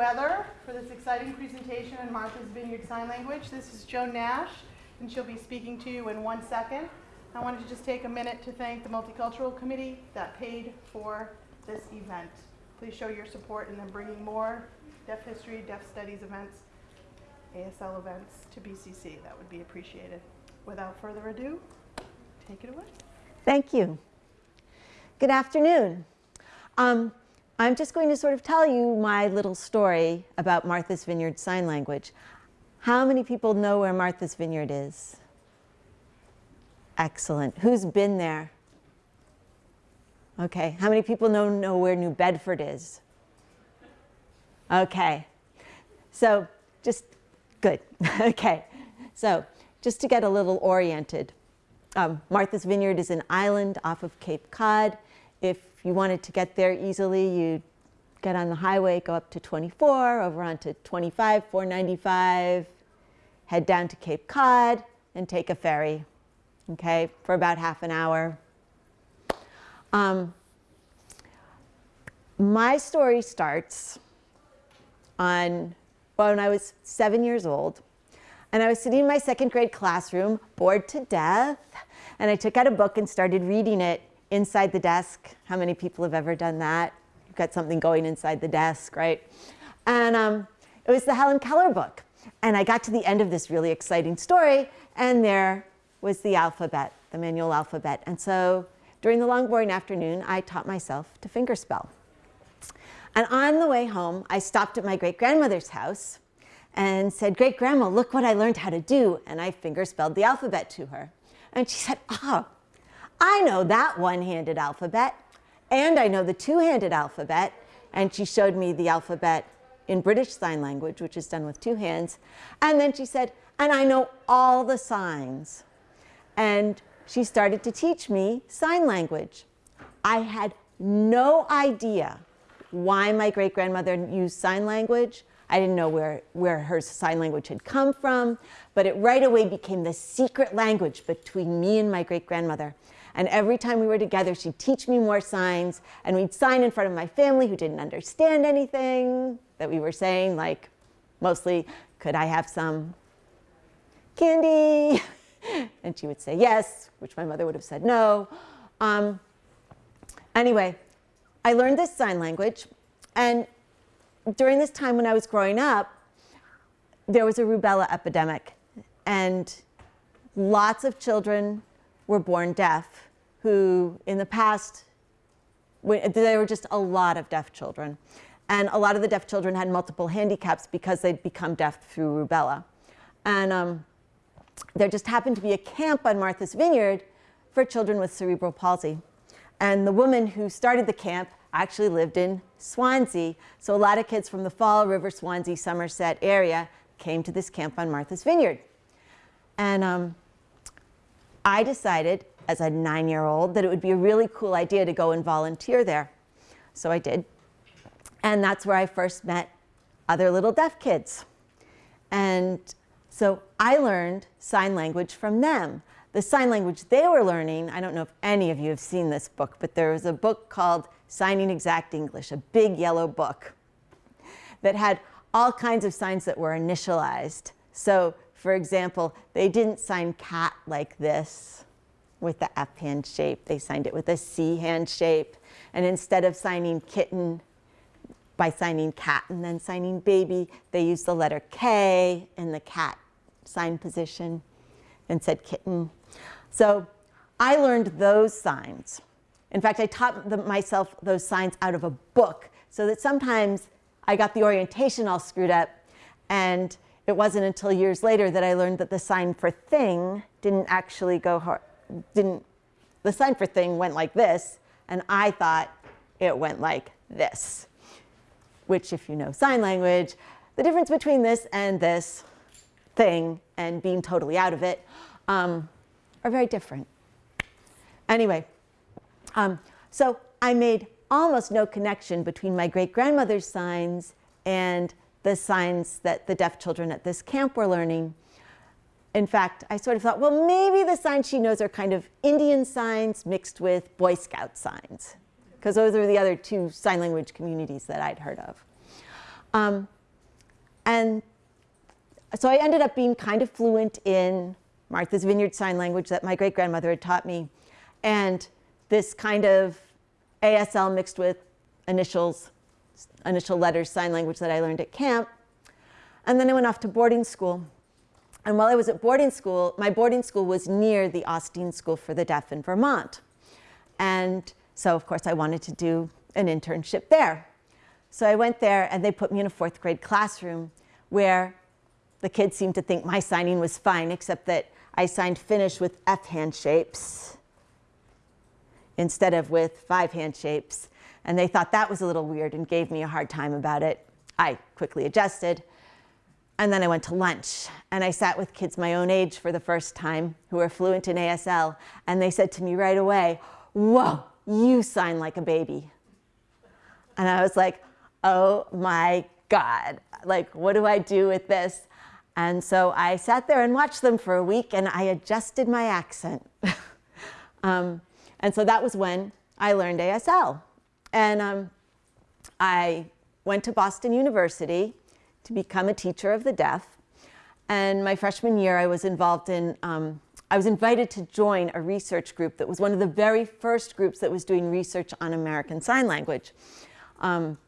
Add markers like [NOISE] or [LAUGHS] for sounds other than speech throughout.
Weather for this exciting presentation on Martha's Vineyard Sign Language. This is Joan Nash, and she'll be speaking to you in one second. I wanted to just take a minute to thank the Multicultural Committee that paid for this event. Please show your support in them bringing more deaf history, deaf studies events, ASL events to BCC. That would be appreciated. Without further ado, take it away. Thank you. Good afternoon. Um, I'm just going to sort of tell you my little story about Martha's Vineyard Sign Language. How many people know where Martha's Vineyard is? Excellent. Who's been there? Okay. How many people know, know where New Bedford is? Okay. So just good. [LAUGHS] okay. So just to get a little oriented, um, Martha's Vineyard is an island off of Cape Cod. If you wanted to get there easily, you'd get on the highway, go up to 24, over onto 25, 495, head down to Cape Cod, and take a ferry, okay, for about half an hour. Um, my story starts on when I was seven years old. And I was sitting in my second grade classroom, bored to death. And I took out a book and started reading it inside the desk. How many people have ever done that? You've got something going inside the desk, right? And um, it was the Helen Keller book. And I got to the end of this really exciting story, and there was the alphabet, the manual alphabet. And so during the long, boring afternoon, I taught myself to fingerspell. And on the way home, I stopped at my great-grandmother's house and said, great grandma, look what I learned how to do. And I fingerspelled the alphabet to her. And she said, oh, I know that one-handed alphabet, and I know the two-handed alphabet. And she showed me the alphabet in British Sign Language, which is done with two hands. And then she said, and I know all the signs. And she started to teach me sign language. I had no idea why my great-grandmother used sign language. I didn't know where, where her sign language had come from, but it right away became the secret language between me and my great-grandmother. And every time we were together, she'd teach me more signs, and we'd sign in front of my family who didn't understand anything that we were saying, like mostly, could I have some candy? [LAUGHS] and she would say yes, which my mother would have said no. Um, anyway, I learned this sign language, and during this time when I was growing up, there was a rubella epidemic, and lots of children were born deaf who in the past, there were just a lot of deaf children. And a lot of the deaf children had multiple handicaps because they'd become deaf through rubella. And um, there just happened to be a camp on Martha's Vineyard for children with cerebral palsy. And the woman who started the camp actually lived in Swansea. So a lot of kids from the Fall River, Swansea, Somerset area came to this camp on Martha's Vineyard. And um, I decided as a nine-year-old that it would be a really cool idea to go and volunteer there. So I did. And that's where I first met other little deaf kids. And so I learned sign language from them. The sign language they were learning, I don't know if any of you have seen this book, but there was a book called Signing Exact English, a big yellow book that had all kinds of signs that were initialized. So for example, they didn't sign cat like this with the F hand shape. They signed it with a C hand shape. And instead of signing kitten by signing cat and then signing baby, they used the letter K in the cat sign position and said kitten. So I learned those signs. In fact, I taught them, myself those signs out of a book so that sometimes I got the orientation all screwed up and it wasn't until years later that I learned that the sign for thing didn't actually go hard, didn't, the sign for thing went like this and I thought it went like this, which if you know sign language, the difference between this and this thing and being totally out of it um, are very different. Anyway, um, so I made almost no connection between my great-grandmother's signs and the signs that the deaf children at this camp were learning. In fact, I sort of thought, well, maybe the signs she knows are kind of Indian signs mixed with Boy Scout signs, because those are the other two sign language communities that I'd heard of. Um, and so I ended up being kind of fluent in Martha's Vineyard Sign Language that my great grandmother had taught me, and this kind of ASL mixed with initials, initial letters sign language that I learned at camp. And then I went off to boarding school. And while I was at boarding school, my boarding school was near the Austine School for the Deaf in Vermont. And so, of course, I wanted to do an internship there. So I went there and they put me in a fourth grade classroom where the kids seemed to think my signing was fine, except that I signed finish with F hand shapes instead of with five hand shapes. And they thought that was a little weird and gave me a hard time about it. I quickly adjusted. And then I went to lunch and I sat with kids my own age for the first time who are fluent in ASL. And they said to me right away, Whoa, you sign like a baby. And I was like, Oh my God, like, what do I do with this? And so I sat there and watched them for a week and I adjusted my accent. [LAUGHS] um, and so that was when I learned ASL. And um, I went to Boston University to become a teacher of the deaf. And my freshman year, I was involved in, um, I was invited to join a research group that was one of the very first groups that was doing research on American Sign Language. Um,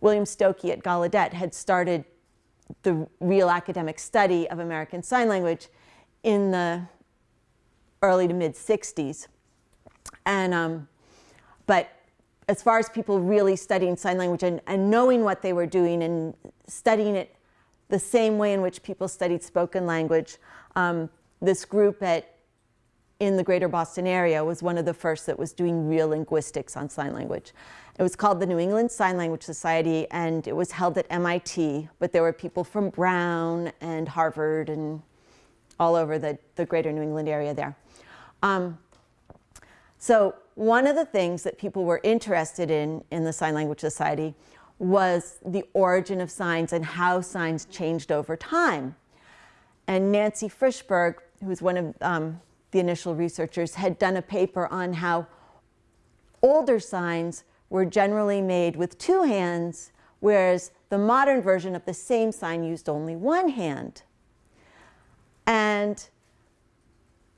William Stokoe at Gallaudet had started the real academic study of American Sign Language in the early to mid 60s. And, um, but as far as people really studying sign language and, and knowing what they were doing and studying it the same way in which people studied spoken language, um, this group at, in the greater Boston area was one of the first that was doing real linguistics on sign language. It was called the New England Sign Language Society and it was held at MIT, but there were people from Brown and Harvard and all over the, the greater New England area there. Um, so one of the things that people were interested in in the Sign Language Society was the origin of signs and how signs changed over time. And Nancy Frishberg, who was one of um, the initial researchers, had done a paper on how older signs were generally made with two hands, whereas the modern version of the same sign used only one hand. And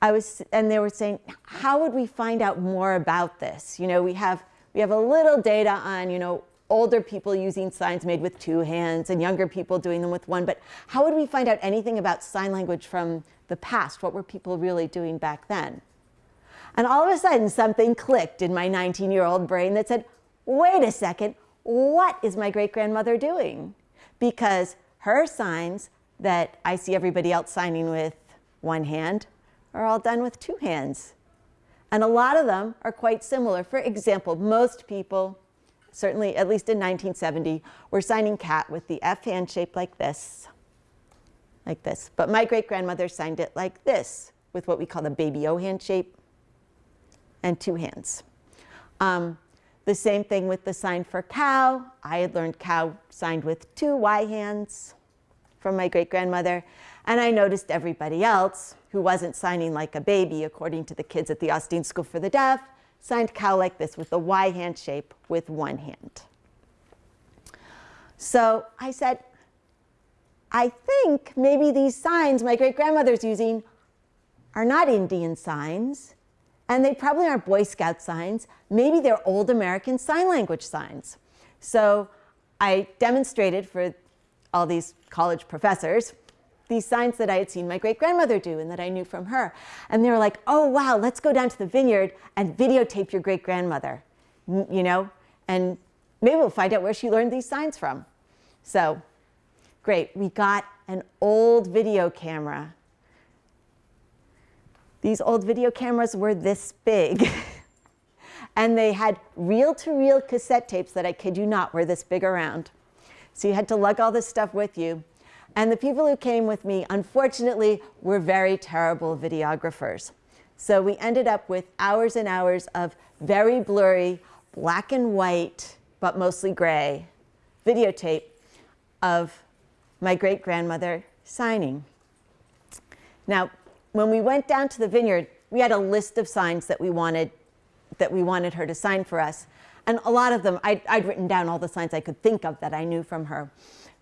I was, and they were saying, how would we find out more about this? You know, we have, we have a little data on, you know, older people using signs made with two hands and younger people doing them with one, but how would we find out anything about sign language from the past? What were people really doing back then? And all of a sudden, something clicked in my 19 year old brain that said, wait a second, what is my great grandmother doing? Because her signs that I see everybody else signing with one hand are all done with two hands. And a lot of them are quite similar. For example, most people, certainly at least in 1970, were signing cat with the F hand shape like this, like this. But my great grandmother signed it like this, with what we call the baby O hand shape and two hands. Um, the same thing with the sign for cow. I had learned cow signed with two Y hands from my great grandmother. And I noticed everybody else who wasn't signing like a baby, according to the kids at the Austine School for the Deaf, signed cow like this with the Y hand shape with one hand. So I said, I think maybe these signs my great grandmother's using are not Indian signs, and they probably aren't Boy Scout signs. Maybe they're old American Sign Language signs. So I demonstrated for all these college professors these signs that I had seen my great grandmother do and that I knew from her. And they were like, oh, wow, let's go down to the vineyard and videotape your great grandmother, you know, and maybe we'll find out where she learned these signs from. So great, we got an old video camera. These old video cameras were this big. [LAUGHS] and they had reel-to-reel -reel cassette tapes that I kid you not were this big around. So you had to lug all this stuff with you. And the people who came with me, unfortunately, were very terrible videographers. So we ended up with hours and hours of very blurry, black and white, but mostly gray, videotape of my great grandmother signing. Now, when we went down to the vineyard, we had a list of signs that we wanted, that we wanted her to sign for us. And a lot of them, I'd, I'd written down all the signs I could think of that I knew from her.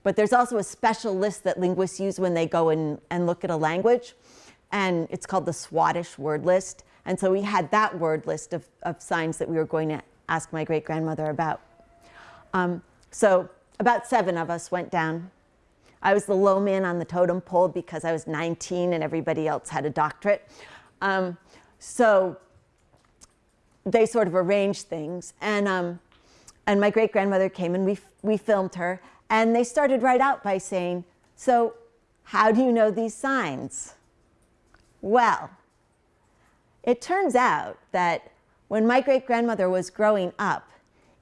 But there's also a special list that linguists use when they go and, and look at a language. And it's called the Swadesh word list. And so we had that word list of, of signs that we were going to ask my great grandmother about. Um, so about seven of us went down. I was the low man on the totem pole because I was 19 and everybody else had a doctorate. Um, so they sort of arranged things. And, um, and my great grandmother came and we, we filmed her. And they started right out by saying, So, how do you know these signs? Well, it turns out that when my great grandmother was growing up,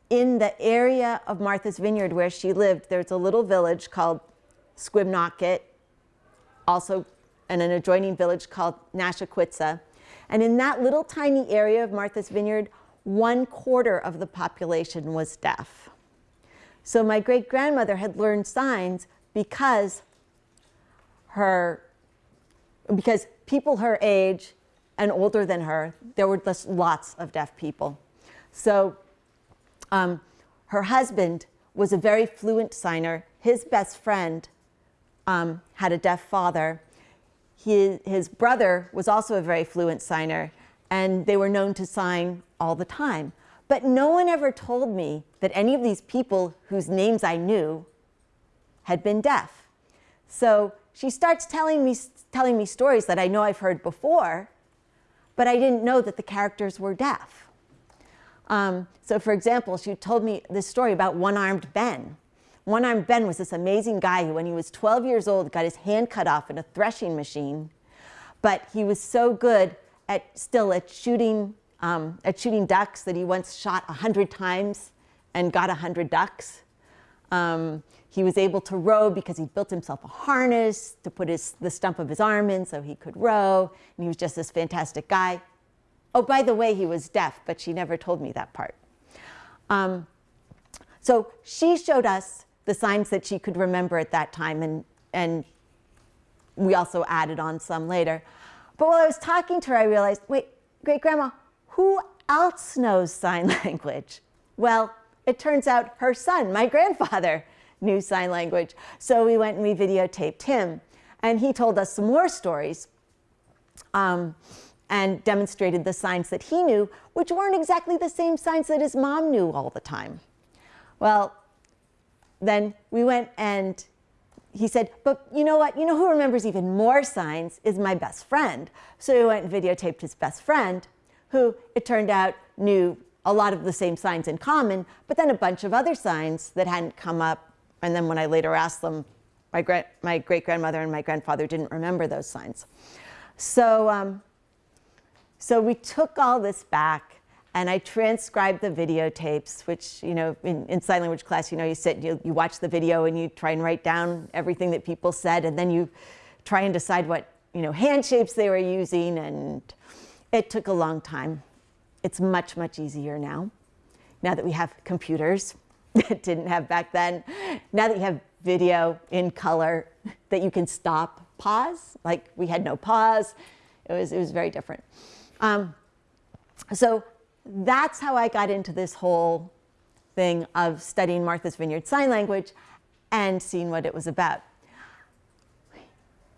in the area of Martha's Vineyard where she lived, there's a little village called Squibnocket, also in an adjoining village called Nashaquitsa. And in that little tiny area of Martha's Vineyard, one quarter of the population was deaf. So my great grandmother had learned signs because her, because people her age and older than her, there were just lots of deaf people. So um, her husband was a very fluent signer. His best friend um, had a deaf father. His, his brother was also a very fluent signer, and they were known to sign all the time. But no one ever told me that any of these people whose names I knew had been deaf. So she starts telling me, telling me stories that I know I've heard before, but I didn't know that the characters were deaf. Um, so for example, she told me this story about one-armed Ben. One-armed Ben was this amazing guy who, when he was 12 years old, got his hand cut off in a threshing machine. But he was so good at still at shooting um, at shooting ducks that he once shot 100 times and got 100 ducks. Um, he was able to row because he built himself a harness to put his, the stump of his arm in so he could row. And he was just this fantastic guy. Oh, by the way, he was deaf, but she never told me that part. Um, so she showed us the signs that she could remember at that time, and, and we also added on some later. But while I was talking to her, I realized, wait, great grandma, who else knows sign [LAUGHS] language? Well, it turns out her son, my grandfather, [LAUGHS] knew sign language. So we went and we videotaped him. And he told us some more stories um, and demonstrated the signs that he knew, which weren't exactly the same signs that his mom knew all the time. Well, then we went and he said, but you know what? You know who remembers even more signs is my best friend. So we went and videotaped his best friend who it turned out knew a lot of the same signs in common, but then a bunch of other signs that hadn't come up. And then when I later asked them, my, gra my great grandmother and my grandfather didn't remember those signs. So, um, so we took all this back and I transcribed the videotapes, which, you know, in, in sign language class, you know, you sit, you, you watch the video and you try and write down everything that people said, and then you try and decide what, you know, hand shapes they were using and it took a long time. It's much, much easier now. Now that we have computers [LAUGHS] that didn't have back then. Now that you have video in color [LAUGHS] that you can stop, pause, like we had no pause. It was, it was very different. Um, so that's how I got into this whole thing of studying Martha's Vineyard Sign Language and seeing what it was about.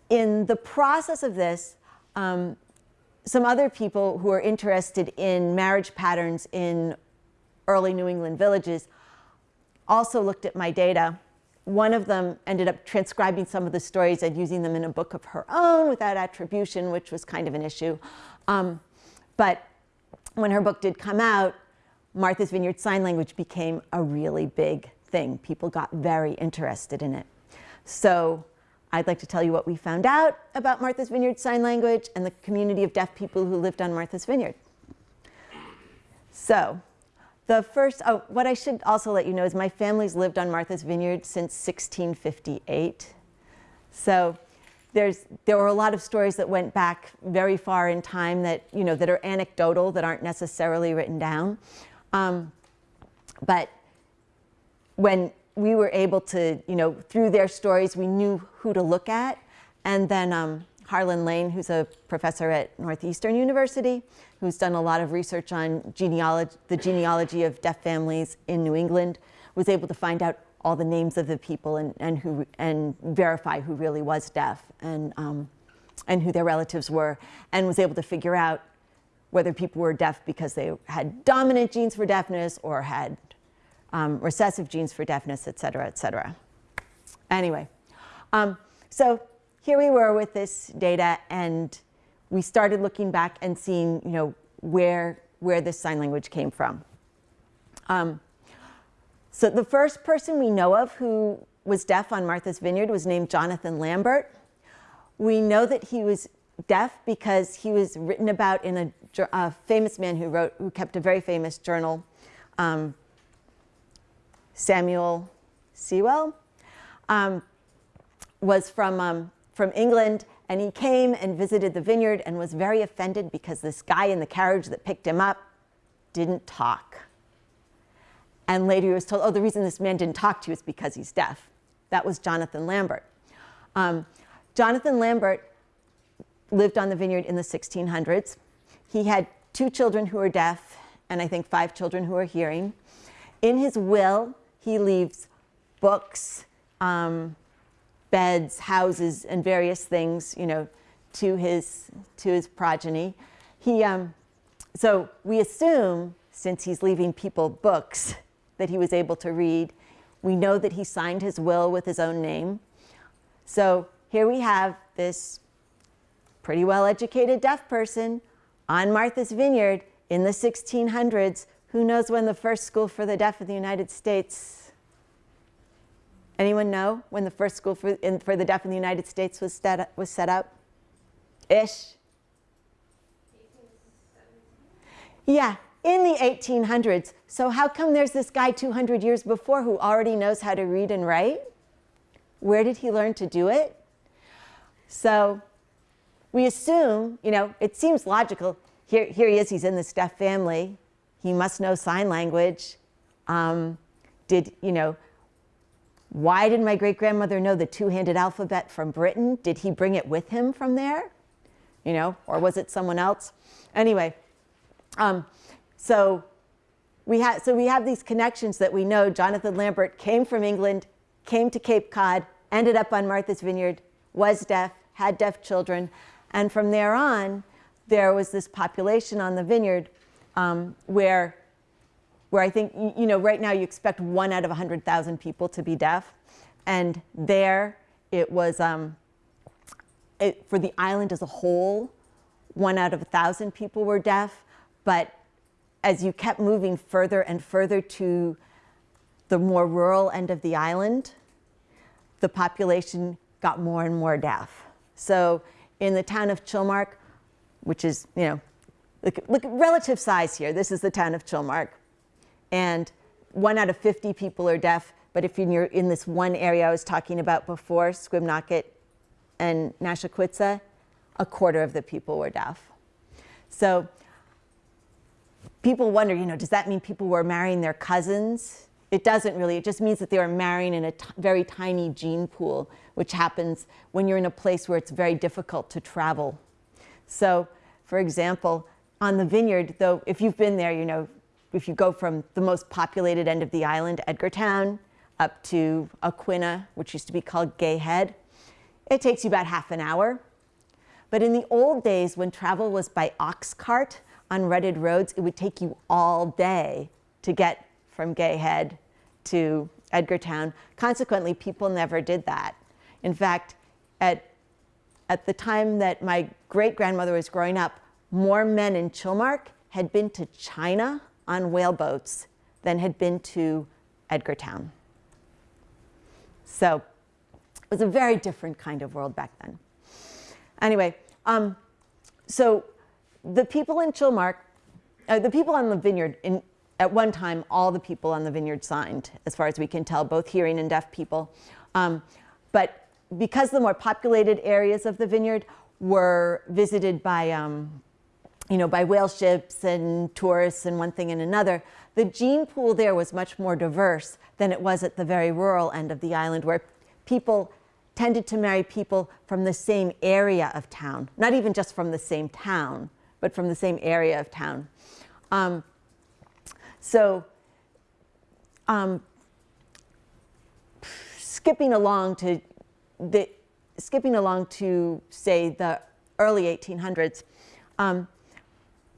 In the process of this, um, some other people who are interested in marriage patterns in early New England villages also looked at my data. One of them ended up transcribing some of the stories and using them in a book of her own without attribution, which was kind of an issue. Um, but when her book did come out, Martha's Vineyard Sign Language became a really big thing. People got very interested in it. So I'd like to tell you what we found out about Martha's Vineyard Sign Language and the community of deaf people who lived on Martha's Vineyard. So the first, oh, what I should also let you know is my family's lived on Martha's Vineyard since 1658. So there's, there were a lot of stories that went back very far in time that, you know, that are anecdotal, that aren't necessarily written down. Um, but when we were able to, you know, through their stories, we knew who to look at. And then um, Harlan Lane, who's a professor at Northeastern University, who's done a lot of research on genealogy, the genealogy of deaf families in New England, was able to find out all the names of the people and, and, who, and verify who really was deaf and, um, and who their relatives were, and was able to figure out whether people were deaf because they had dominant genes for deafness or had um, recessive genes for deafness, et cetera, et cetera. Anyway, um, so here we were with this data, and we started looking back and seeing, you know, where, where this sign language came from. Um, so the first person we know of who was deaf on Martha's Vineyard was named Jonathan Lambert. We know that he was deaf because he was written about in a, a famous man who wrote, who kept a very famous journal, um, Samuel Sewall, um, was from, um, from England, and he came and visited the vineyard and was very offended because this guy in the carriage that picked him up didn't talk. And later he was told, oh, the reason this man didn't talk to you is because he's deaf. That was Jonathan Lambert. Um, Jonathan Lambert lived on the vineyard in the 1600s. He had two children who were deaf and I think five children who were hearing. In his will, he leaves books, um, beds, houses, and various things, you know, to his, to his progeny. He, um, so we assume, since he's leaving people books that he was able to read, we know that he signed his will with his own name. So here we have this pretty well-educated deaf person on Martha's Vineyard in the 1600s. Who knows when the first school for the deaf in the United States? Anyone know when the first school for, in, for the deaf in the United States was set, was set up? Ish? Yeah, in the 1800s. So how come there's this guy 200 years before who already knows how to read and write? Where did he learn to do it? So we assume, you know, it seems logical. Here, here he is, he's in this deaf family. He must know sign language. Um, did, you know, why did my great-grandmother know the two-handed alphabet from Britain? Did he bring it with him from there? You know, or was it someone else? Anyway, um, so we, so we have these connections that we know Jonathan Lambert came from England, came to Cape Cod, ended up on Martha's Vineyard, was deaf, had deaf children, and from there on, there was this population on the vineyard um, where, where I think, you know, right now you expect one out of 100,000 people to be deaf. And there it was, um, it, for the island as a whole, one out of a 1,000 people were deaf. But as you kept moving further and further to the more rural end of the island, the population got more and more deaf. So in the town of Chilmark, which is, you know, look, look at relative size here. This is the town of Chilmark. And one out of 50 people are deaf. But if you're in this one area I was talking about before, Squibnocket and Nashaquitsa, a quarter of the people were deaf. So people wonder, you know, does that mean people were marrying their cousins? It doesn't really. It just means that they were marrying in a very tiny gene pool, which happens when you're in a place where it's very difficult to travel. So, for example, on the vineyard, though, if you've been there, you know, if you go from the most populated end of the island, Edgartown, up to Aquinnah, which used to be called Gay Head, it takes you about half an hour. But in the old days, when travel was by ox cart on rutted roads, it would take you all day to get from Gay Head to Edgartown. Consequently, people never did that. In fact, at, at the time that my great-grandmother was growing up, more men in Chilmark had been to China on whaleboats than had been to Edgartown. So it was a very different kind of world back then. Anyway, um, so the people in Chilmark, uh, the people on the vineyard in, at one time, all the people on the vineyard signed, as far as we can tell, both hearing and deaf people. Um, but because the more populated areas of the vineyard were visited by, um, you know, by whale ships and tourists and one thing and another, the gene pool there was much more diverse than it was at the very rural end of the island where people tended to marry people from the same area of town, not even just from the same town, but from the same area of town. Um, so, um, skipping along to the skipping along to say the early 1800s, um,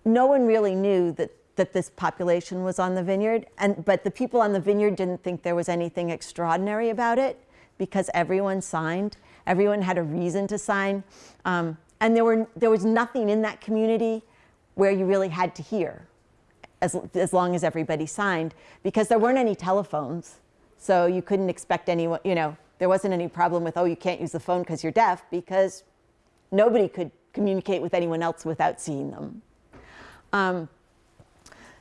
no one really knew that that this population was on the vineyard, and but the people on the vineyard didn't think there was anything extraordinary about it because everyone signed. Everyone had a reason to sign, um, and there were there was nothing in that community where you really had to hear, as as long as everybody signed, because there weren't any telephones, so you couldn't expect anyone. You know, there wasn't any problem with oh you can't use the phone because you're deaf because nobody could communicate with anyone else without seeing them. Um,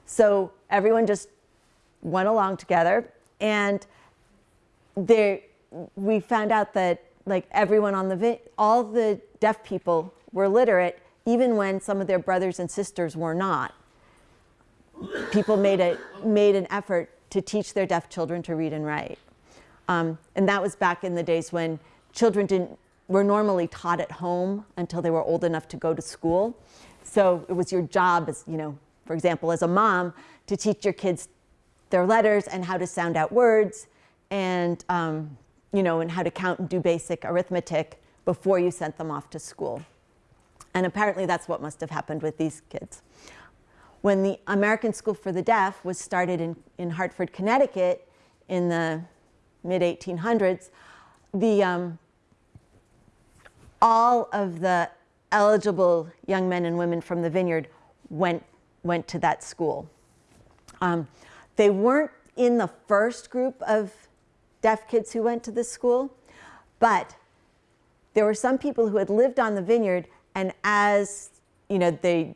so everyone just went along together, and there we found out that like everyone on the all the deaf people were literate, even when some of their brothers and sisters were not. People made a made an effort to teach their deaf children to read and write, um, and that was back in the days when children didn't were normally taught at home until they were old enough to go to school. So it was your job as you know for example, as a mom, to teach your kids their letters and how to sound out words and, um, you know, and how to count and do basic arithmetic before you sent them off to school. And apparently that's what must have happened with these kids. When the American School for the Deaf was started in, in Hartford, Connecticut in the mid 1800s, the, um, all of the eligible young men and women from the vineyard went went to that school. Um, they weren't in the first group of deaf kids who went to this school, but there were some people who had lived on the vineyard and as you know they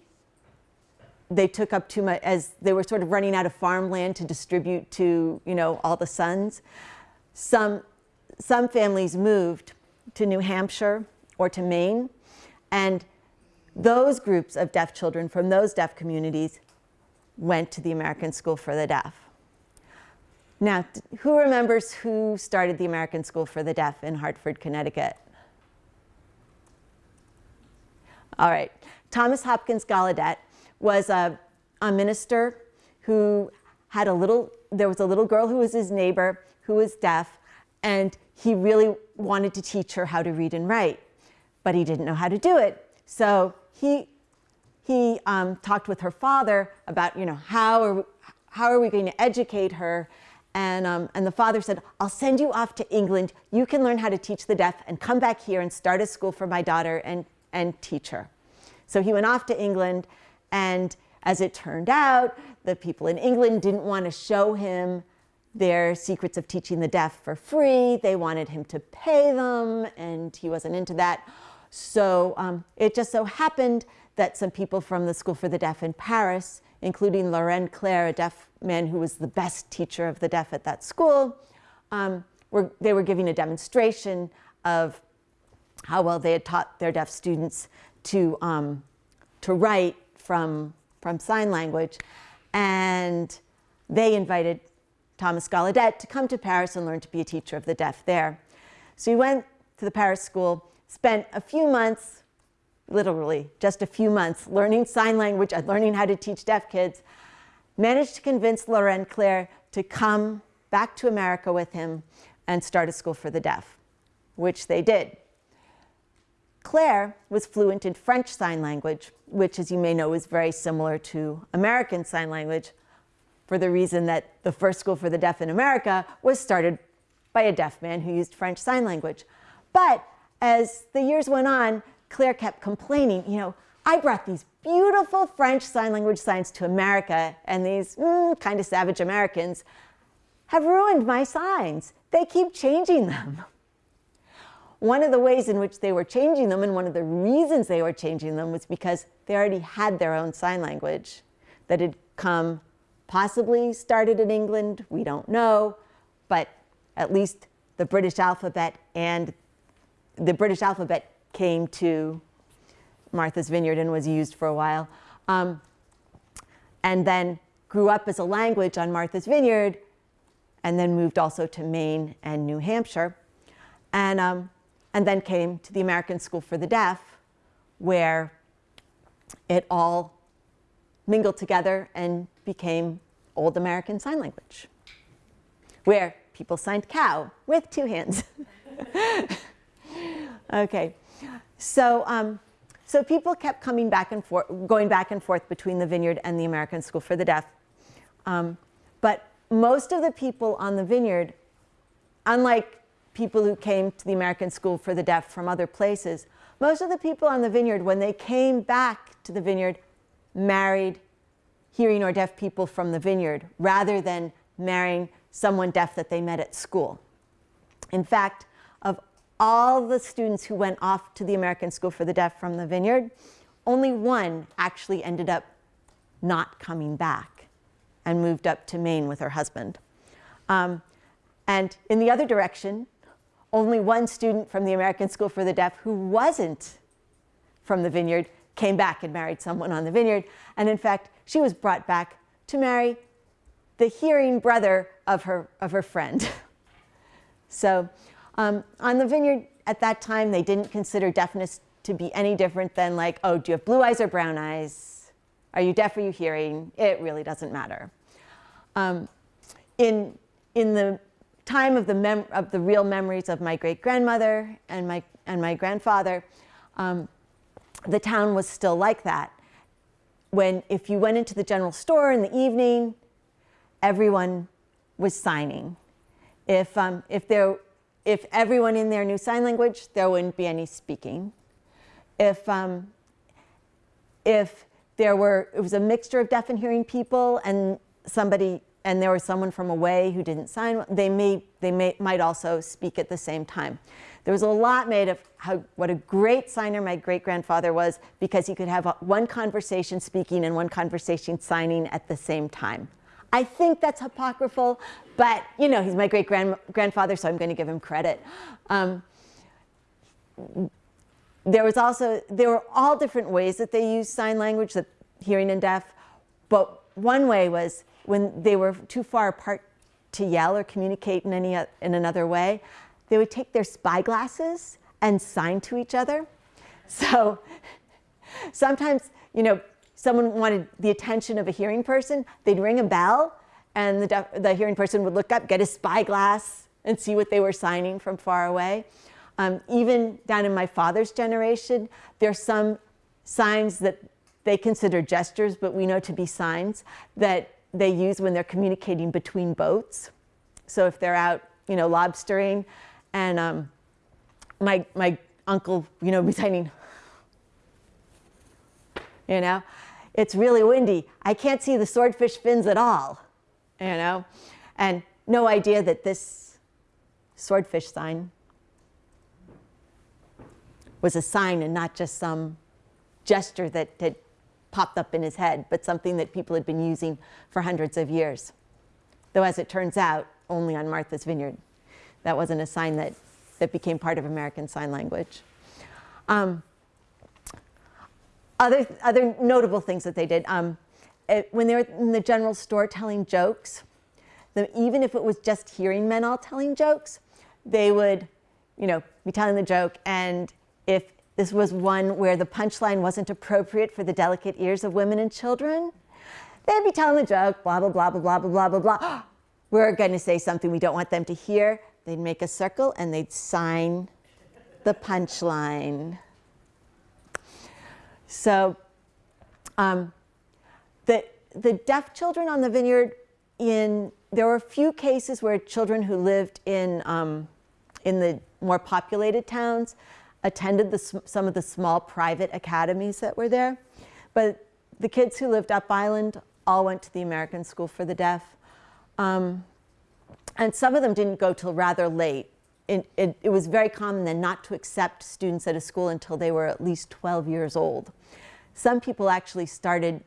they took up too much as they were sort of running out of farmland to distribute to you know all the sons some some families moved to New Hampshire or to Maine and those groups of deaf children from those deaf communities went to the American School for the Deaf. Now, who remembers who started the American School for the Deaf in Hartford, Connecticut? All right, Thomas Hopkins Gallaudet was a, a minister who had a little, there was a little girl who was his neighbor who was deaf, and he really wanted to teach her how to read and write, but he didn't know how to do it. So he, he um, talked with her father about, you know, how are, how are we going to educate her? And, um, and the father said, I'll send you off to England. You can learn how to teach the deaf and come back here and start a school for my daughter and, and teach her. So he went off to England. And as it turned out, the people in England didn't want to show him their secrets of teaching the deaf for free. They wanted him to pay them, and he wasn't into that. So um, it just so happened that some people from the School for the Deaf in Paris, including Laurent Clerc, a deaf man who was the best teacher of the deaf at that school, um, were, they were giving a demonstration of how well they had taught their deaf students to, um, to write from, from sign language. And they invited Thomas Gallaudet to come to Paris and learn to be a teacher of the deaf there. So he went to the Paris school spent a few months, literally just a few months, learning sign language and learning how to teach deaf kids, managed to convince Laurent Clerc to come back to America with him and start a school for the deaf, which they did. Clerc was fluent in French Sign Language, which, as you may know, is very similar to American Sign Language for the reason that the first school for the deaf in America was started by a deaf man who used French Sign Language. But as the years went on, Clerc kept complaining, you know, I brought these beautiful French Sign Language signs to America, and these mm, kind of savage Americans have ruined my signs. They keep changing them. One of the ways in which they were changing them, and one of the reasons they were changing them, was because they already had their own sign language that had come, possibly started in England, we don't know, but at least the British alphabet and the British alphabet came to Martha's Vineyard and was used for a while. Um, and then grew up as a language on Martha's Vineyard and then moved also to Maine and New Hampshire. And um, and then came to the American School for the Deaf, where it all mingled together and became Old American Sign Language, where people signed cow with two hands. [LAUGHS] [LAUGHS] okay, so um, so people kept coming back and forth, going back and forth between the Vineyard and the American School for the Deaf. Um, but most of the people on the Vineyard, unlike people who came to the American School for the Deaf from other places, most of the people on the Vineyard, when they came back to the Vineyard, married hearing or deaf people from the Vineyard rather than marrying someone deaf that they met at school. In fact, of all the students who went off to the American School for the Deaf from the Vineyard, only one actually ended up not coming back and moved up to Maine with her husband. Um, and in the other direction, only one student from the American School for the Deaf who wasn't from the Vineyard came back and married someone on the Vineyard. And in fact, she was brought back to marry the hearing brother of her, of her friend. [LAUGHS] so um, on the Vineyard at that time, they didn't consider deafness to be any different than like, oh, do you have blue eyes or brown eyes? Are you deaf or you hearing? It really doesn't matter. Um, in, in the time of the, of the real memories of my great grandmother and my, and my grandfather, um, the town was still like that. When if you went into the general store in the evening, everyone was signing. If, um, if, there, if everyone in there knew sign language, there wouldn't be any speaking. If, um, if there were, it was a mixture of deaf and hearing people and somebody, and there was someone from away who didn't sign, they, may, they may, might also speak at the same time. There was a lot made of how, what a great signer my great grandfather was because he could have one conversation speaking and one conversation signing at the same time. I think that's apocryphal, but you know, he's my great grandfather, so I'm going to give him credit. Um, there was also, there were all different ways that they used sign language, that hearing and deaf, but one way was when they were too far apart to yell or communicate in any in another way, they would take their spyglasses and sign to each other. So [LAUGHS] sometimes, you know, someone wanted the attention of a hearing person, they'd ring a bell and the, the hearing person would look up, get a spyglass and see what they were signing from far away. Um, even down in my father's generation, there's some signs that they consider gestures, but we know to be signs that they use when they're communicating between boats. So if they're out, you know, lobstering and um, my, my uncle, you know, [LAUGHS] reciting, you know, it's really windy. I can't see the swordfish fins at all, you know, and no idea that this swordfish sign was a sign and not just some gesture that had popped up in his head, but something that people had been using for hundreds of years. Though, as it turns out, only on Martha's Vineyard. That wasn't a sign that, that became part of American Sign Language. Um, other, other notable things that they did, um, it, when they were in the general store telling jokes, the, even if it was just hearing men all telling jokes, they would, you know, be telling the joke, and if this was one where the punchline wasn't appropriate for the delicate ears of women and children, they'd be telling the joke, blah, blah, blah, blah, blah, blah, blah, blah. [GASPS] We're going to say something we don't want them to hear. They'd make a circle and they'd sign the punchline. So um, the, the deaf children on the vineyard, in, there were a few cases where children who lived in, um, in the more populated towns attended the, some of the small private academies that were there. But the kids who lived up island all went to the American School for the Deaf. Um, and some of them didn't go till rather late. It, it, it, was very common then not to accept students at a school until they were at least 12 years old. Some people actually started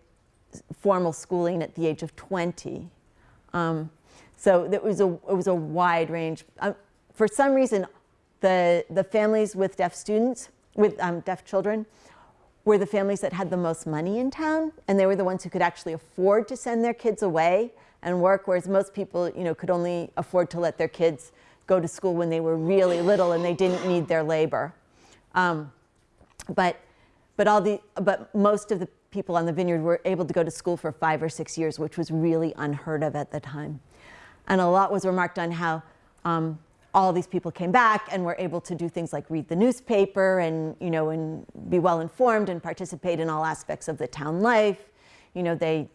formal schooling at the age of 20. Um, so it was, a, it was a wide range. Uh, for some reason, the, the families with deaf students, with um, deaf children, were the families that had the most money in town, and they were the ones who could actually afford to send their kids away and work, whereas most people, you know, could only afford to let their kids go to school when they were really little and they didn't need their labor. Um, but, but, all the, but most of the people on the vineyard were able to go to school for five or six years, which was really unheard of at the time. And a lot was remarked on how um, all these people came back and were able to do things like read the newspaper and, you know, and be well informed and participate in all aspects of the town life. You know, they,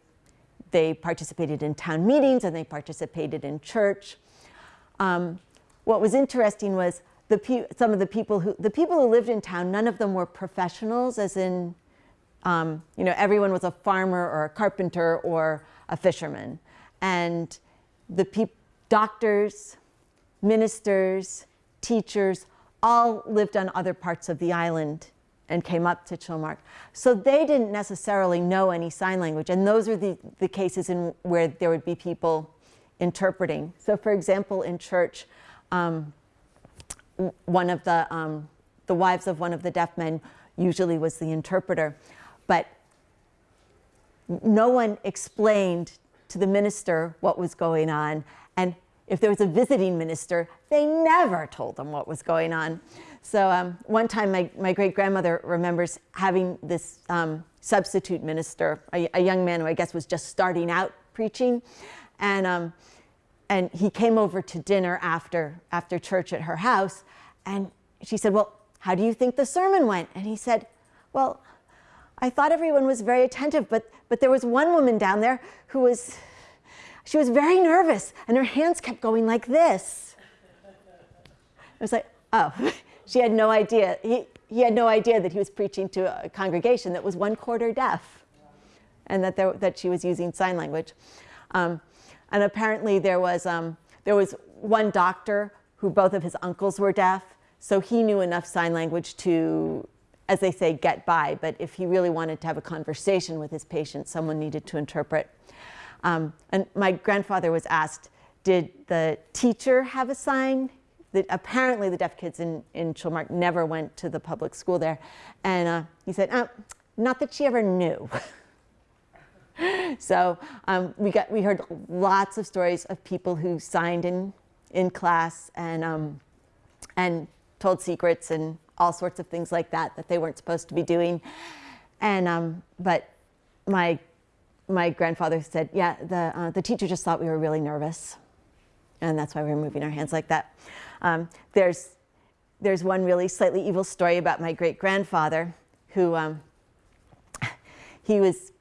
they participated in town meetings and they participated in church. Um, what was interesting was the some of the people who the people who lived in town. None of them were professionals, as in, um, you know, everyone was a farmer or a carpenter or a fisherman, and the doctors, ministers, teachers, all lived on other parts of the island and came up to Chilmark. So they didn't necessarily know any sign language. And those are the, the cases in where there would be people interpreting. So for example, in church, um, one of the, um, the wives of one of the deaf men usually was the interpreter. But no one explained to the minister what was going on. And if there was a visiting minister, they never told them what was going on. So um, one time my, my great grandmother remembers having this um, substitute minister, a, a, young man who I guess was just starting out preaching. And, um, and he came over to dinner after, after church at her house. And she said, well, how do you think the sermon went? And he said, well, I thought everyone was very attentive, but, but there was one woman down there who was, she was very nervous and her hands kept going like this. I was like, oh, [LAUGHS] she had no idea. He, he had no idea that he was preaching to a congregation that was one quarter deaf and that, there, that she was using sign language. Um, and apparently there was, um, there was one doctor who both of his uncles were deaf, so he knew enough sign language to as they say, get by. But if he really wanted to have a conversation with his patient, someone needed to interpret. Um, and my grandfather was asked, did the teacher have a sign? That apparently the deaf kids in, in Chilmark never went to the public school there. And uh, he said, oh, not that she ever knew. [LAUGHS] [LAUGHS] so um, we, got, we heard lots of stories of people who signed in, in class and, um, and told secrets and all sorts of things like that that they weren't supposed to be doing. And, um, but my, my grandfather said, yeah, the, uh, the teacher just thought we were really nervous. And that's why we were moving our hands like that. Um, there's, there's one really slightly evil story about my great grandfather who um, [LAUGHS] he was,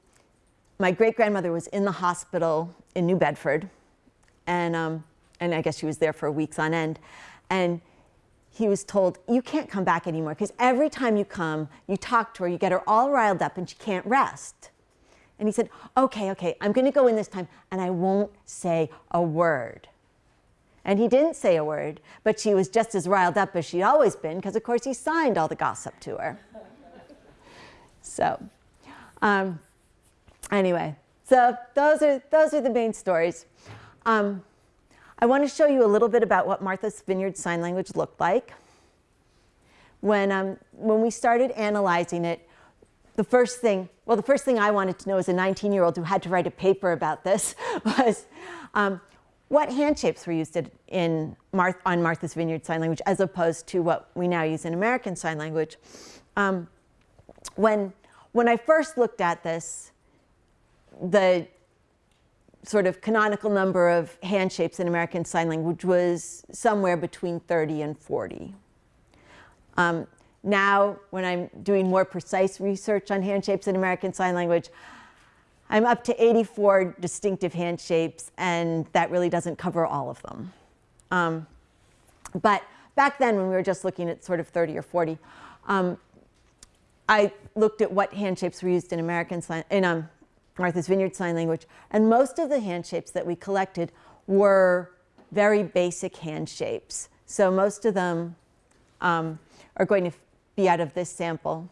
my great grandmother was in the hospital in New Bedford. And, um, and I guess she was there for weeks on end. And he was told, you can't come back anymore because every time you come, you talk to her, you get her all riled up and she can't rest. And he said, okay, okay, I'm going to go in this time and I won't say a word. And he didn't say a word, but she was just as riled up as she'd always been because, of course, he signed all the gossip to her. so, um, anyway, so those are, those are the main stories. Um, I want to show you a little bit about what Martha's Vineyard Sign Language looked like. When, um, when we started analyzing it, the first thing, well, the first thing I wanted to know as a 19-year-old who had to write a paper about this [LAUGHS] was um, what hand shapes were used in Marth on Martha's Vineyard Sign Language as opposed to what we now use in American Sign Language. Um, when, when I first looked at this, the sort of canonical number of hand shapes in American Sign Language was somewhere between 30 and 40. Um, now, when I'm doing more precise research on hand shapes in American Sign Language, I'm up to 84 distinctive hand shapes, and that really doesn't cover all of them. Um, but back then, when we were just looking at sort of 30 or 40, um, I looked at what hand shapes were used in American sign, in um, Martha's Vineyard Sign Language. And most of the hand shapes that we collected were very basic hand shapes. So most of them um, are going to be out of this sample.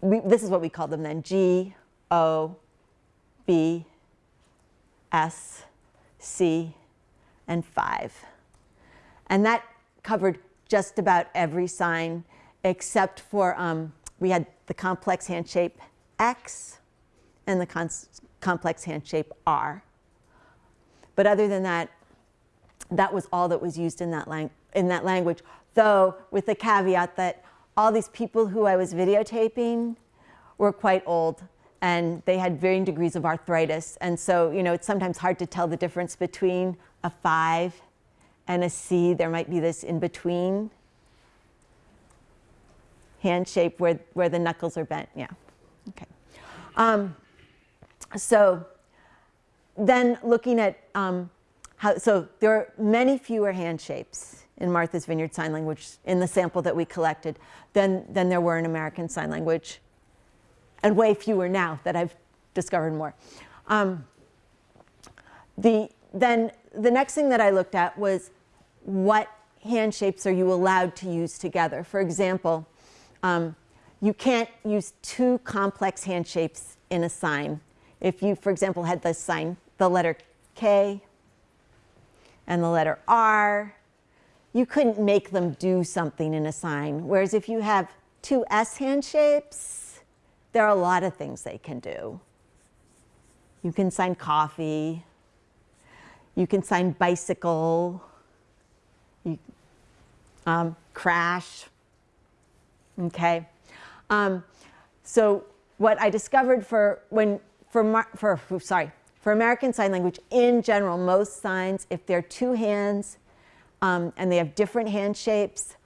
We, this is what we call them then, G, O, B, S, C, and 5. And that covered just about every sign except for, um, we had the complex hand shape X and the complex hand shape R. But other than that, that was all that was used in that, in that language, though with the caveat that all these people who I was videotaping were quite old and they had varying degrees of arthritis. And so, you know, it's sometimes hard to tell the difference between a five and a C. There might be this in between hand shape where, where the knuckles are bent. Yeah. Okay. Um, so then looking at um, how, so there are many fewer hand shapes in Martha's Vineyard Sign Language in the sample that we collected than, than there were in American Sign Language, and way fewer now that I've discovered more. Um, the, then the next thing that I looked at was what hand shapes are you allowed to use together? For example, um, you can't use two complex hand shapes in a sign. If you, for example, had the sign, the letter K and the letter R, you couldn't make them do something in a sign. Whereas if you have two S hand shapes, there are a lot of things they can do. You can sign coffee, you can sign bicycle, you, um, crash, okay? Um, so what I discovered for when for, for sorry for American Sign Language in general, most signs, if they're two hands um, and they have different hand shapes,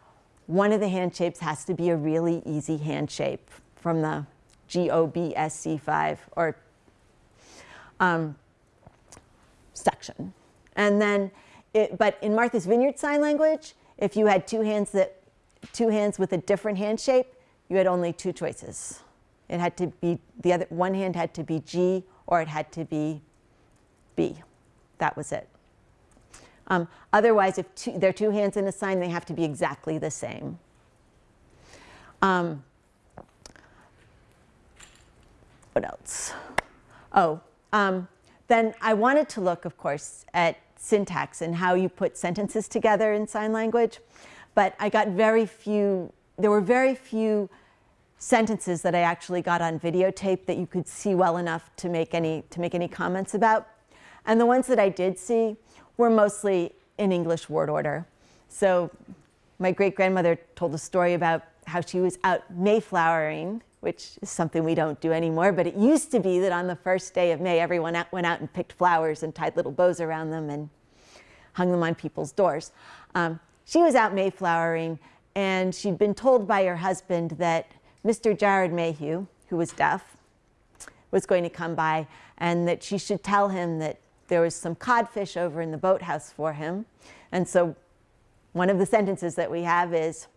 one of the hand shapes has to be a really easy hand shape from the GOBSC5 or um, section. And then, it, but in Martha's Vineyard Sign Language, if you had two hands that, two hands with a different hand shape, you had only two choices. It had to be, the other, one hand had to be G or it had to be B. That was it. Um, otherwise, if two, there are two hands in a sign, they have to be exactly the same. Um, what else? Oh, um, then I wanted to look, of course, at syntax and how you put sentences together in sign language. But I got very few, there were very few sentences that I actually got on videotape that you could see well enough to make any, to make any comments about. And the ones that I did see were mostly in English word order. So my great grandmother told a story about how she was out Mayflowering, which is something we don't do anymore, but it used to be that on the first day of May, everyone out, went out and picked flowers and tied little bows around them and hung them on people's doors. Um, she was out Mayflowering, and she'd been told by her husband that Mr. Jared Mayhew, who was deaf, was going to come by, and that she should tell him that there was some codfish over in the boathouse for him. And so one of the sentences that we have is,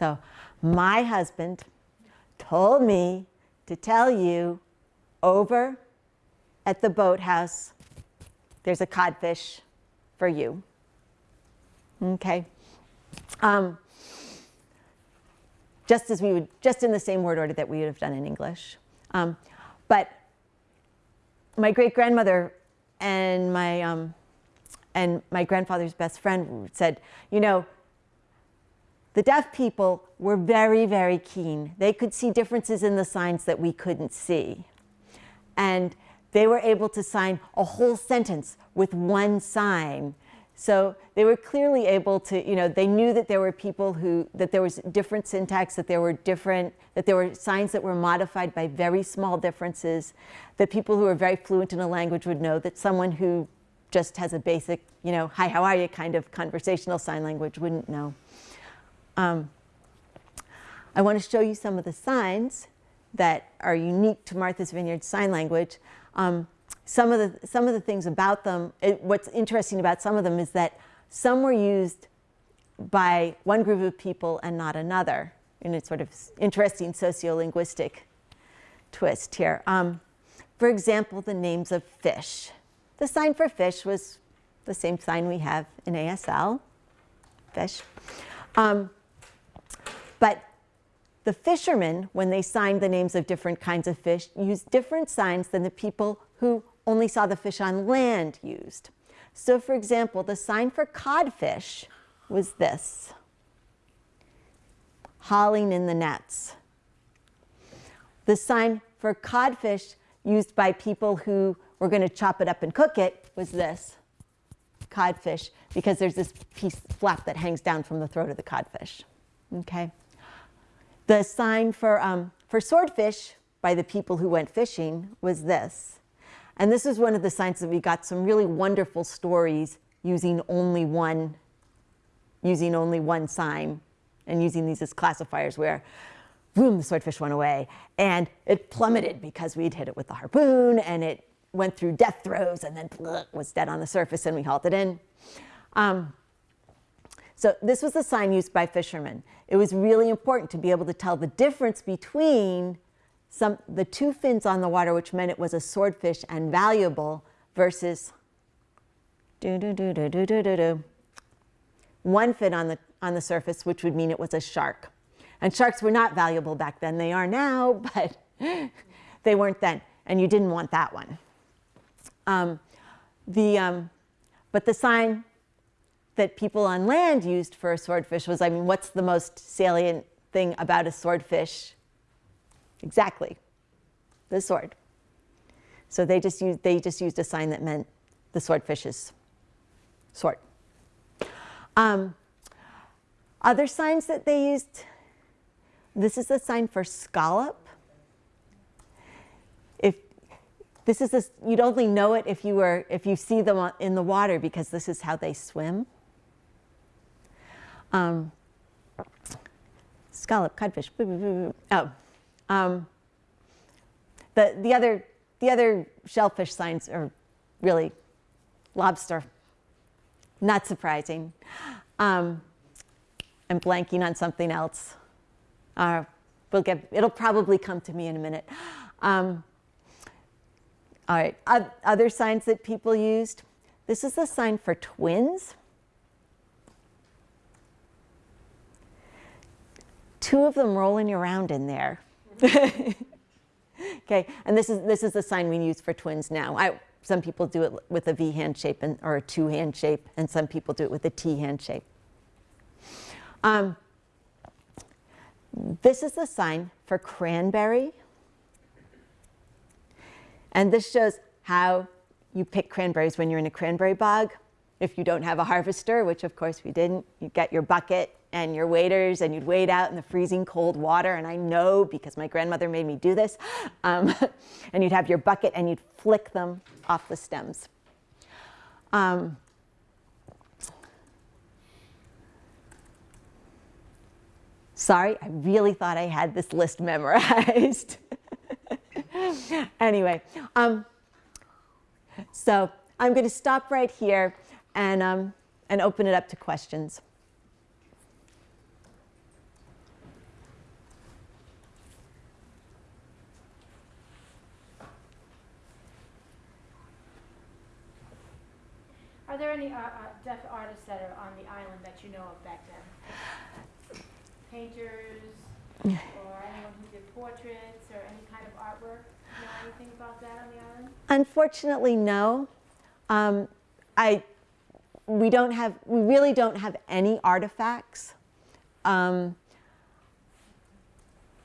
So my husband told me to tell you over at the boathouse, there's a codfish for you. Okay. Um, just as we would, just in the same word order that we would have done in English. Um, but my great grandmother and my um, and my grandfather's best friend said, you know, the deaf people were very, very keen. They could see differences in the signs that we couldn't see. And they were able to sign a whole sentence with one sign. So they were clearly able to, you know, they knew that there were people who, that there was different syntax, that there were different, that there were signs that were modified by very small differences, that people who are very fluent in a language would know, that someone who just has a basic, you know, hi, how are you kind of conversational sign language wouldn't know. Um, I want to show you some of the signs that are unique to Martha's Vineyard Sign Language. Um, some, of the, some of the things about them, it, what's interesting about some of them is that some were used by one group of people and not another in a sort of interesting sociolinguistic twist here. Um, for example, the names of fish. The sign for fish was the same sign we have in ASL, fish. Um, but the fishermen, when they signed the names of different kinds of fish, used different signs than the people who only saw the fish on land used. So for example, the sign for codfish was this, hauling in the nets. The sign for codfish used by people who were going to chop it up and cook it was this codfish because there's this piece flap that hangs down from the throat of the codfish. Okay. The sign for, um, for swordfish by the people who went fishing was this. And this is one of the signs that we got some really wonderful stories using only one, using only one sign and using these as classifiers where boom, the swordfish went away. And it plummeted because we'd hit it with the harpoon and it went through death throes and then was dead on the surface and we hauled it in. Um, so this was a sign used by fishermen. It was really important to be able to tell the difference between some, the two fins on the water, which meant it was a swordfish and valuable, versus one fin on the, on the surface, which would mean it was a shark. And sharks were not valuable back then. They are now, [LAUGHS] but they weren't then. And you didn't want that one. Um, the, um, but the sign that people on land used for a swordfish was, I mean, what's the most salient thing about a swordfish? Exactly, the sword. So they just used, they just used a sign that meant the swordfish's sword. Um, other signs that they used, this is the sign for scallop. If this is this, you'd only know it if you were if you see them in the water because this is how they swim. Um, scallop, codfish. Oh, um, the the other the other shellfish signs are really lobster. Not surprising. Um, I'm blanking on something else. Uh, we'll get, it'll probably come to me in a minute. Um, all right, other signs that people used. This is the sign for twins. Two of them rolling around in there. [LAUGHS] okay, and this is, this is the sign we use for twins now. I, some people do it with a V hand shape and, or a two hand shape, and some people do it with a T hand shape. Um, this is the sign for cranberry. And this shows how you pick cranberries when you're in a cranberry bog. If you don't have a harvester, which of course we didn't, you get your bucket and your waders and you'd wade out in the freezing cold water. And I know because my grandmother made me do this. [GASPS] Um, [LAUGHS] and you'd have your bucket and you'd flick them off the stems. Um, Sorry, I really thought I had this list [LAUGHS] memorized. [LAUGHS] anyway, um, so I'm going to stop right here and, um, and open it up to questions. Are there any uh, uh, deaf artists that are on the island that you know of back then? painters or anyone who did portraits or any kind of artwork? Do you know anything about that on the island? Unfortunately, no. Um, I, we don't have, we really don't have any artifacts um,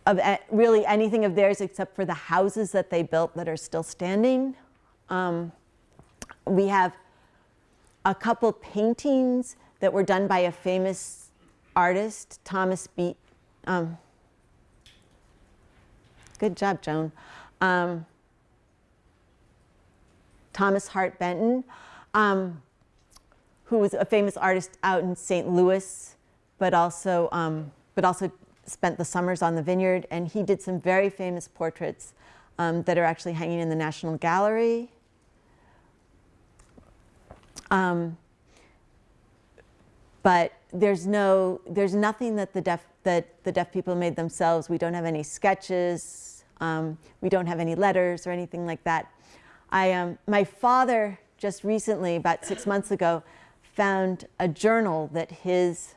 of really anything of theirs except for the houses that they built that are still standing. Um, we have a couple paintings that were done by a famous artist, Thomas Beat. Um, good job, Joan. Um, Thomas Hart Benton, um, who was a famous artist out in St. Louis, but also, um, but also spent the summers on the vineyard. And he did some very famous portraits um, that are actually hanging in the National Gallery. Um, but there's no, there's nothing that the deaf, that the deaf people made themselves. We don't have any sketches. Um, we don't have any letters or anything like that. I, um, my father just recently, about six months ago, found a journal that his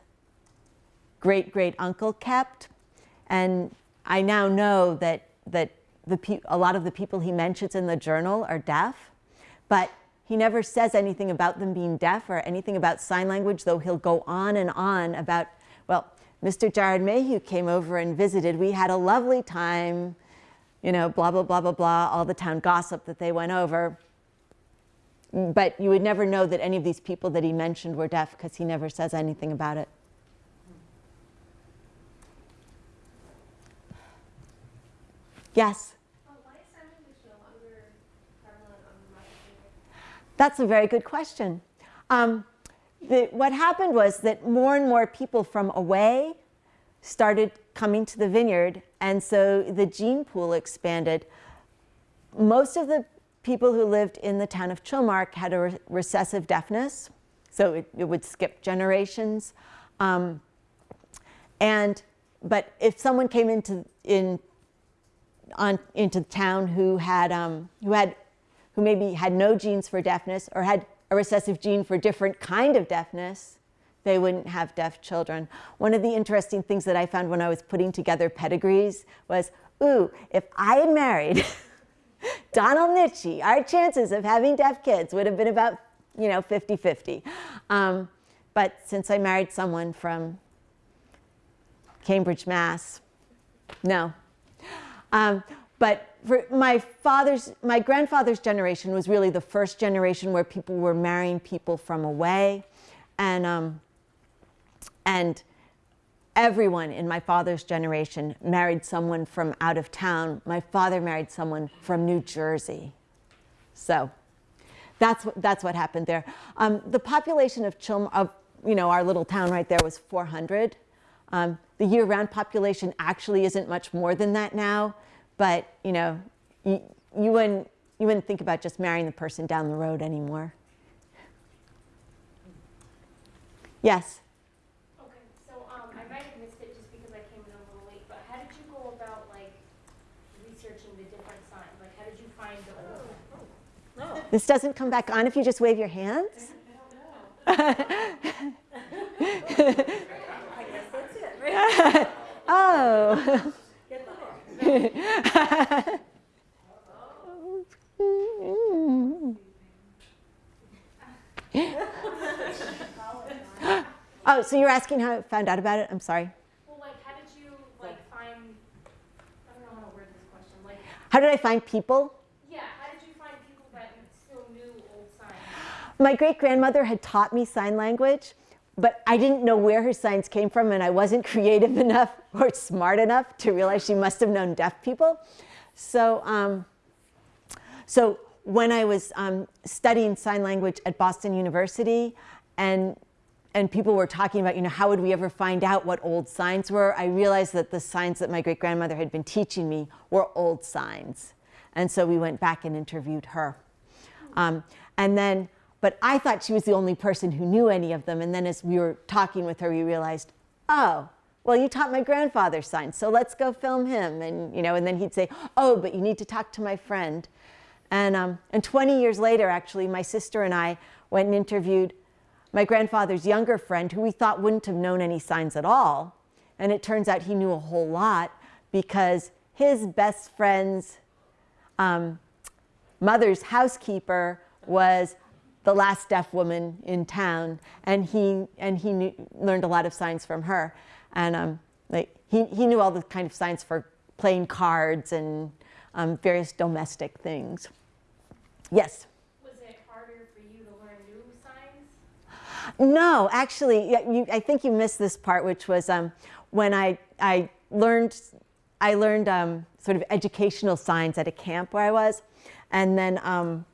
great great uncle kept, and I now know that that the a lot of the people he mentions in the journal are deaf, but he never says anything about them being deaf or anything about sign language, though he'll go on and on about, well, Mr. Jared Mayhew came over and visited. We had a lovely time. you know, blah, blah, blah, blah, blah, all the town gossip that they went over. But you would never know that any of these people that he mentioned were deaf because he never says anything about it. Yes? Oh, why is sign language no longer prevalent on the Martha's Vineyard? That's a very good question. Um, the, what happened was that more and more people from away started coming to the vineyard, and so the gene pool expanded. Most of the people who lived in the town of Chilmark had a re- recessive deafness, so it, it would skip generations. Um, and but if someone came into in on into the town who had um, who had who maybe had no genes for deafness or had a recessive gene for a different kind of deafness, they wouldn't have deaf children. One of the interesting things that I found when I was putting together pedigrees was, ooh, if I had married [LAUGHS] Donald Nitschy, our chances of having deaf kids would have been about, you know, 50-50. Um, but since I married someone from Cambridge, Mass, no, um, but for my father's, my grandfather's generation was really the first generation where people were marrying people from away, and um, and everyone in my father's generation married someone from out of town. My father married someone from New Jersey, so that's what, that's what happened there. Um, the population of Chilm, of you know our little town right there was 400. Um, the year-round population actually isn't much more than that now, but you know, you, you wouldn't you wouldn't think about just marrying the person down the road anymore. Yes. Okay, so, um, I might have missed it just because I came in a little late, but how did you go about, like, researching the different signs? Like, how did you find the This doesn't come back on if you just wave your hands. [LAUGHS] I don't know. [LAUGHS] [LAUGHS] I guess that's it. Right? oh. Oh, so you're asking how I found out about it? I'm sorry. Well, like, how did you, like, find, I don't know how to word this question, like, How did I find people? yeah, how did you find people that still knew old signs? My great grandmother had taught me sign language, but I didn't know where her signs came from, and I wasn't [LAUGHS] creative enough or smart enough to realize she must have known deaf people. So, um, so when I was um, studying sign language at Boston University, and and people were talking about, you know, how would we ever find out what old signs were? I realized that the signs that my great grandmother had been teaching me were old signs, and so we went back and interviewed her. Um, and then, but I thought she was the only person who knew any of them. And then as we were talking with her, we realized, oh, well, you taught my grandfather signs, so let's go film him. And, you know, and then he'd say, oh, but you need to talk to my friend. And, um, and 20 years later, actually, my sister and I went and interviewed my grandfather's younger friend, who we thought wouldn't have known any signs at all. And it turns out he knew a whole lot because his best friend's um, mother's housekeeper was the last deaf woman in town, and he and he knew, learned a lot of signs from her, and um, like he he knew all the kind of signs for playing cards and um, various domestic things. Yes. Was it harder for you to learn new signs? No, actually, you, I think you missed this part, which was um, when I, I learned, I learned um, sort of educational signs at a camp where I was, and then, um,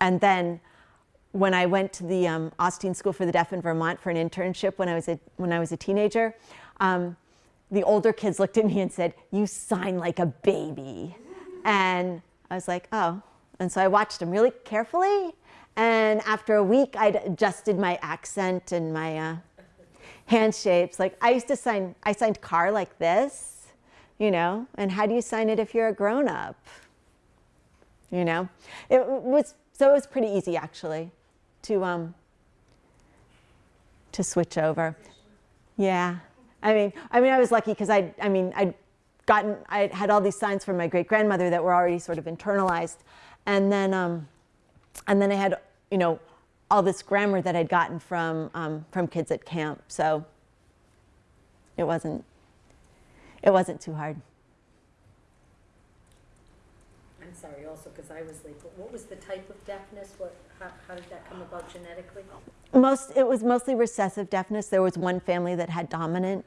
and then when I went to the um, Austine School for the Deaf in Vermont for an internship when I was a, when I was a teenager, um, the older kids looked at me and said, "You sign like a baby," and I was like, "Oh." And so I watched them really carefully, and after a week, I'd adjusted my accent and my uh, hand shapes. Like I used to sign, I signed car like this, you know. And how do you sign it if you're a grown up? You know, it was so it was pretty easy actually to um to switch over. Yeah, I mean, I mean, I was lucky because I, I mean, I'd gotten, I had all these signs from my great grandmother that were already sort of internalized, and then, um, and then I had, you know, all this grammar that I'd gotten from um, from kids at camp. So it wasn't, it wasn't too hard. I'm sorry also, because I was late, but what was the type of deafness? What, how, how did that come about genetically? Most, it was mostly recessive deafness. There was one family that had dominant.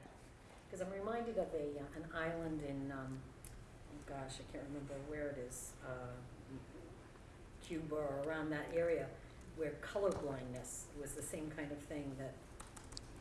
Because I'm reminded of a, uh, an island in, um, oh gosh, I can't remember where it is, uh, Cuba or around that area, where colorblindness was the same kind of thing that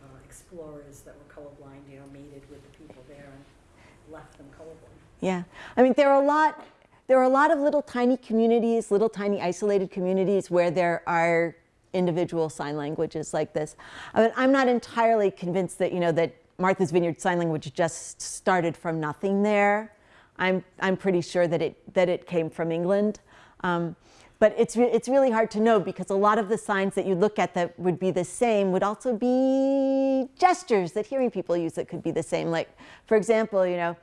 uh, explorers that were colorblind, you know, mated with the people there and left them colorblind. Yeah, I mean, there are a lot, there are a lot of little tiny communities, little tiny isolated communities where there are individual sign languages like this. I mean, I'm not entirely convinced that, you know, that Martha's Vineyard Sign Language just started from nothing there. I'm, I'm pretty sure that it, that it came from England. Um, but it's, re it's really hard to know because a lot of the signs that you look at that would be the same would also be gestures that hearing people use that could be the same. Like, for example, you know,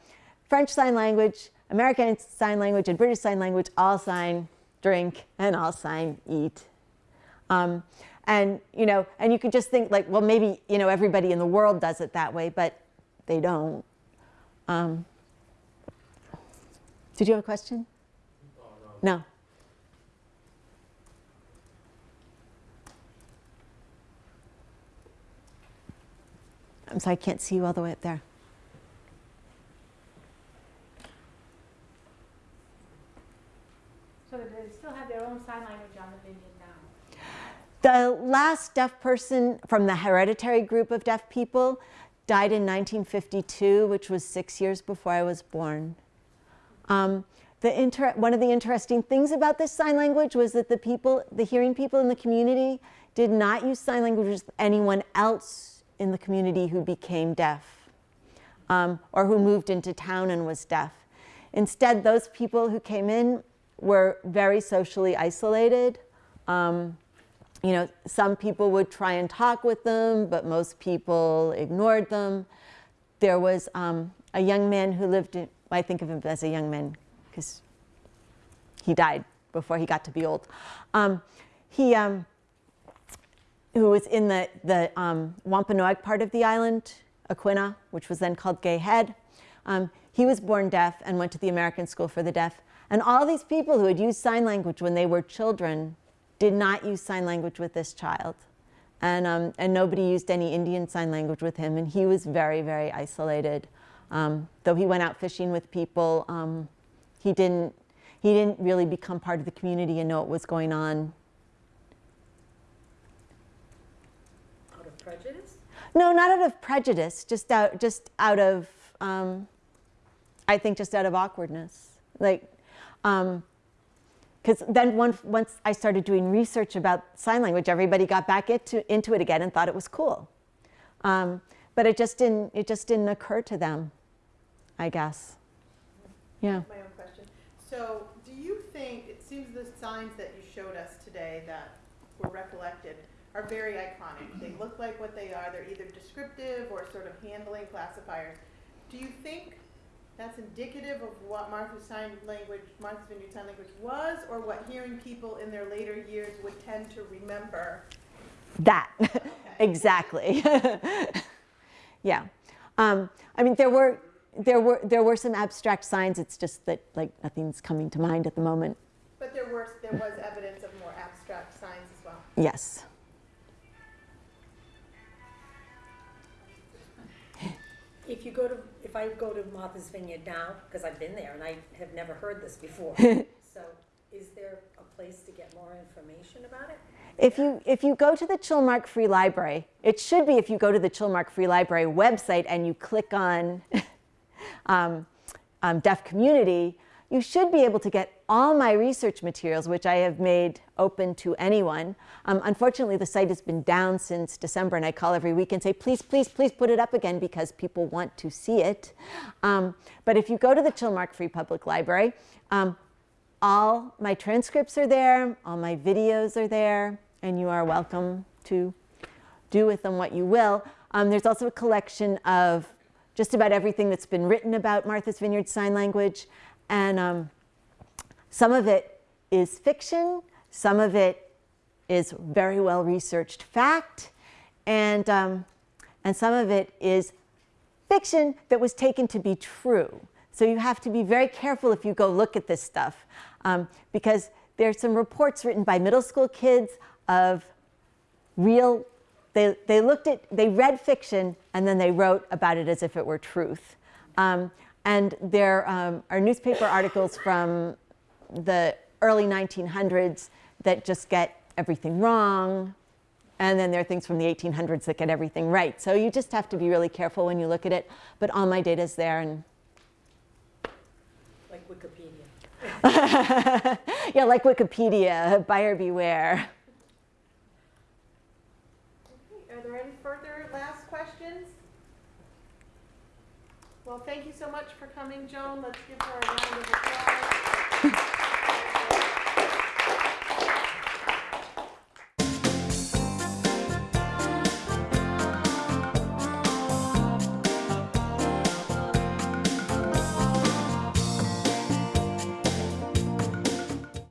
French Sign Language, American Sign Language, and British Sign Language all sign drink and all sign eat. Um, and, you know, and you could just think like, well, maybe, you know, everybody in the world does it that way, but they don't. Um, did you have a question? no. I'm sorry, I can't see you all the way up there. Sign language on the? The last deaf person from the hereditary group of deaf people died in 1952, which was six years before I was born. Um, one of the interesting things about this sign language was that the people, the hearing people in the community did not use sign language with anyone else in the community who became deaf um, or who moved into town and was deaf. Instead, those people who came in were very socially isolated. Um, you know, some people would try and talk with them, but most people ignored them. There was um, a young man who lived in, I think of him as a young man because he died before he got to be old. Um, he, um, who was in the, the um, Wampanoag part of the island, Aquinnah, which was then called Gay Head. Um, he was born deaf and went to the American School for the Deaf. And all these people who had used sign language when they were children did not use sign language with this child. And, um, and nobody used any Indian sign language with him. And he was very, very isolated. Um, though he went out fishing with people, um, he, didn't, he didn't really become part of the community and know what was going on. Out of prejudice? No, not out of prejudice, just out, just out of, um, I think just out of awkwardness. Like, because um, then once, once I started doing research about sign language, everybody got back into, into it again and thought it was cool. Um, but it just didn't, it just didn't occur to them, I guess. Yeah. My own question. So do you think, it seems the signs that you showed us today that were recollected are very iconic. They look like what they are. They're either descriptive or sort of handling classifiers. Do you think that's indicative of what Martha's Sign Language, Martha's Vineyard Sign Language was, or what hearing people in their later years would tend to remember? That, [LAUGHS] exactly. [LAUGHS] yeah. Um, I mean, there were, there, were, there were some abstract signs. It's just that like nothing's coming to mind at the moment. But there, were, there was evidence of more abstract signs as well? Yes. If you go to, if I go to Martha's Vineyard now, because I've been there and I have never heard this before, [LAUGHS] so is there a place to get more information about it? If you, if you go to the Chilmark Free Library, it should be if you go to the Chilmark Free Library website and you click on [LAUGHS] um, um, deaf community, you should be able to get all my research materials, which I have made open to anyone. Um, unfortunately, the site has been down since December, and I call every week and say, please, please, please put it up again because people want to see it. Um, but if you go to the Chilmark Free Public Library, um, all my transcripts are there, all my videos are there, and you are welcome to do with them what you will. Um, there's also a collection of just about everything that's been written about Martha's Vineyard Sign Language. And um, some of it is fiction, some of it is very well researched fact, and, um, and some of it is fiction that was taken to be true. So you have to be very careful if you go look at this stuff. um, because there's some reports written by middle school kids of real they, they looked at they read fiction and then they wrote about it as if it were truth um, and there um, are newspaper articles from the early 1900s that just get everything wrong and then there are things from the 1800s that get everything right so you just have to be really careful when you look at it but all my data is there and Like Wikipedia. [LAUGHS] yeah like wikipedia buyer beware Okay, Are there any further last questions? Well, thank you so much for coming, Joan. Let's give her a round of applause. Thank [LAUGHS] you.